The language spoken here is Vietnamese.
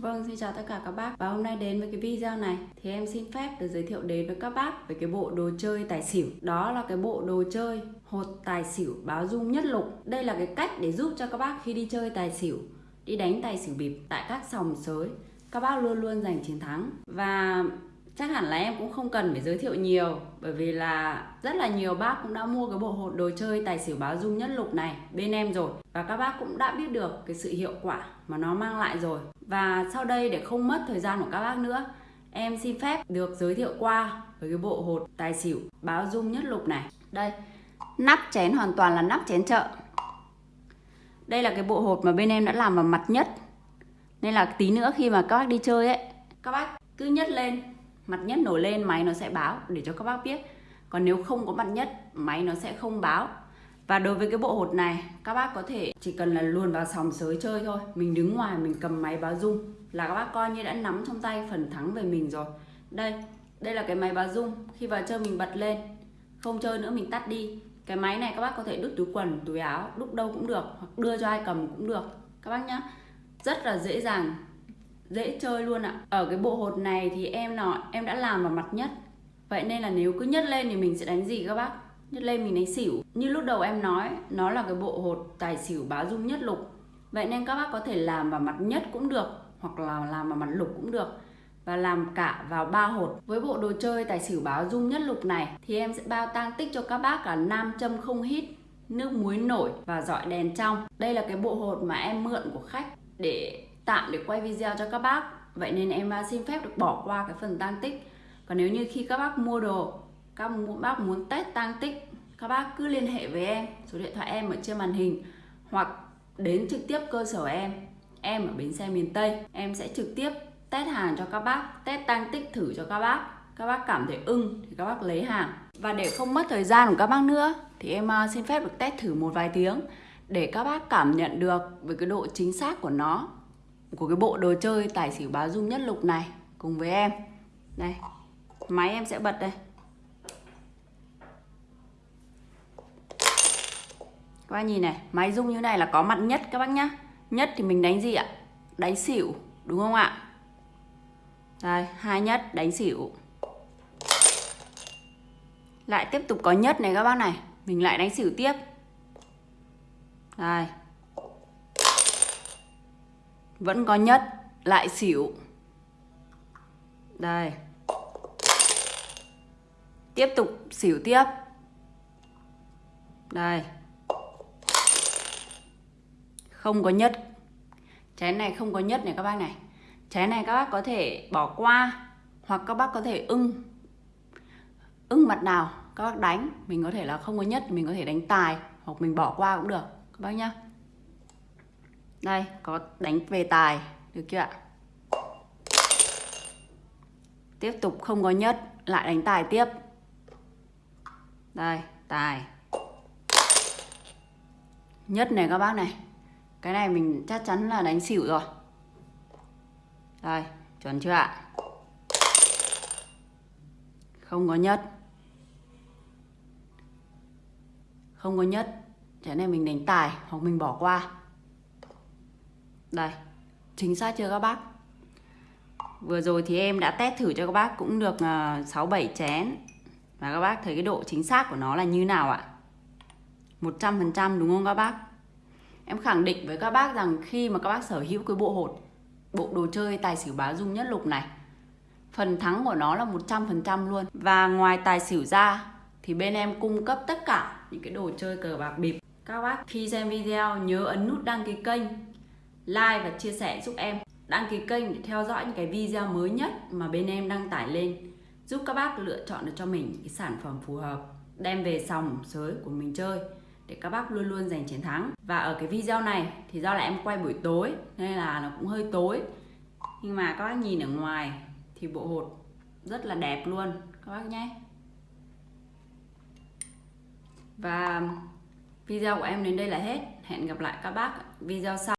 Vâng, xin chào tất cả các bác. Và hôm nay đến với cái video này Thì em xin phép được giới thiệu đến với các bác Về cái bộ đồ chơi tài xỉu. Đó là cái bộ đồ chơi hột tài xỉu báo dung nhất lục. Đây là cái cách để giúp cho các bác khi đi chơi tài xỉu Đi đánh tài xỉu bịp tại các sòng sới Các bác luôn luôn giành chiến thắng. Và chắc hẳn là em cũng không cần phải giới thiệu nhiều, bởi vì là rất là nhiều bác cũng đã mua cái bộ hột đồ chơi tài xỉu báo dung nhất lục này bên em rồi. Và các bác cũng đã biết được cái sự hiệu quả mà nó mang lại rồi. Và sau đây để không mất thời gian của các bác nữa, em xin phép được giới thiệu qua với cái bộ hột tài xỉu báo dung nhất lục này. Đây, nắp chén hoàn toàn là nắp chén chợ. Đây là cái bộ hột mà bên em đã làm vào mặt nhất. Nên là tí nữa khi mà các bác đi chơi ấy, các bác cứ nhất lên mặt nhất nổi lên, máy nó sẽ báo để cho các bác biết. Còn nếu không có mặt nhất, máy nó sẽ không báo. Và đối với cái bộ hột này, các bác có thể chỉ cần là luồn vào sòng sới chơi thôi. Mình đứng ngoài, mình cầm máy báo rung là các bác coi như đã nắm trong tay phần thắng về mình rồi. Đây đây là cái máy báo rung. Khi vào chơi mình bật lên, không chơi nữa mình tắt đi. Cái máy này các bác có thể đút túi quần, túi áo đút đâu cũng được, hoặc đưa cho ai cầm cũng được. Các bác nhá, rất là dễ dàng dễ chơi luôn ạ. Ở cái bộ hột này thì em nói em đã làm vào mặt nhất. Vậy nên là nếu cứ nhất lên thì mình sẽ đánh gì các bác? Nhất lên mình đánh xỉu. Như lúc đầu em nói, nó là cái bộ hột tài xỉu báo dung nhất lục. Vậy nên các bác có thể làm vào mặt nhất cũng được, hoặc là làm vào mặt lục cũng được. Và làm cả vào ba hột. Với bộ đồ chơi tài xỉu báo dung nhất lục này, thì em sẽ bao tang tích cho các bác cả nam châm không hít, nước muối nổi và dọi đèn trong. Đây là cái bộ hột mà em mượn của khách để tạm để quay video cho các bác. Vậy nên em xin phép được bỏ qua cái phần tăng tích. Còn nếu như khi các bác mua đồ, các bác muốn test tăng tích, các bác cứ liên hệ với em, số điện thoại em ở trên màn hình, hoặc đến trực tiếp cơ sở em em ở bến xe miền Tây. Em sẽ trực tiếp test hàng cho các bác, test tăng tích thử cho các bác. Các bác cảm thấy ưng thì các bác lấy hàng. Và để không mất thời gian của các bác nữa thì em à, xin phép được test thử một vài tiếng để các bác cảm nhận được về cái độ chính xác của nó của cái bộ đồ chơi tài xỉu báo dung nhất lục này cùng với em. Đây, máy em sẽ bật đây. Các bác nhìn này, máy dung như này là có mặt nhất các bác nhá. Nhất thì mình đánh gì ạ? Đánh xỉu, đúng không ạ? Đây, hai nhất, đánh xỉu. Lại tiếp tục có nhất này các bác này. Mình lại đánh xỉu tiếp. Đây vẫn có nhất, lại xỉu. Đây. Tiếp tục xỉu tiếp. Đây. Không có nhất. Chén này không có nhất này các bác này. Chén này các bác có thể bỏ qua, hoặc các bác có thể ưng. Ưng mặt nào, các bác đánh. Mình có thể là không có nhất, mình có thể đánh tài, hoặc mình bỏ qua cũng được. Các bác nhá đây, có đánh về tài. Được chưa ạ? Tiếp tục không có nhất, lại đánh tài tiếp. Đây, tài. Nhất này các bác này. Cái này mình chắc chắn là đánh xỉu rồi. Đây, chuẩn chưa ạ? Không có nhất. Không có nhất. Cái này mình đánh tài hoặc mình bỏ qua đây, chính xác chưa các bác? Vừa rồi thì em đã test thử cho các bác cũng được ờ, 6-7 chén. Và các bác thấy cái độ chính xác của nó là như nào ạ? 100% đúng không các bác? Em khẳng định với các bác rằng khi mà các bác sở hữu cái bộ hột, bộ đồ chơi tài xỉu bá dung nhất lục này, phần thắng của nó là 100% luôn. Và ngoài tài xỉu ra thì bên em cung cấp tất cả những cái đồ chơi cờ bạc bịp. Các bác khi xem video nhớ ấn nút đăng ký kênh like và chia sẻ giúp em. Đăng ký kênh để theo dõi những cái video mới nhất mà bên em đăng tải lên, giúp các bác lựa chọn được cho mình cái sản phẩm phù hợp, đem về sòng sới của mình chơi, để các bác luôn luôn giành chiến thắng. Và ở cái video này thì do là em quay buổi tối, nên là nó cũng hơi tối. Nhưng mà các bác nhìn ở ngoài thì bộ hột rất là đẹp luôn. Các bác nhé. Và video của em đến đây là hết. Hẹn gặp lại các bác video sau.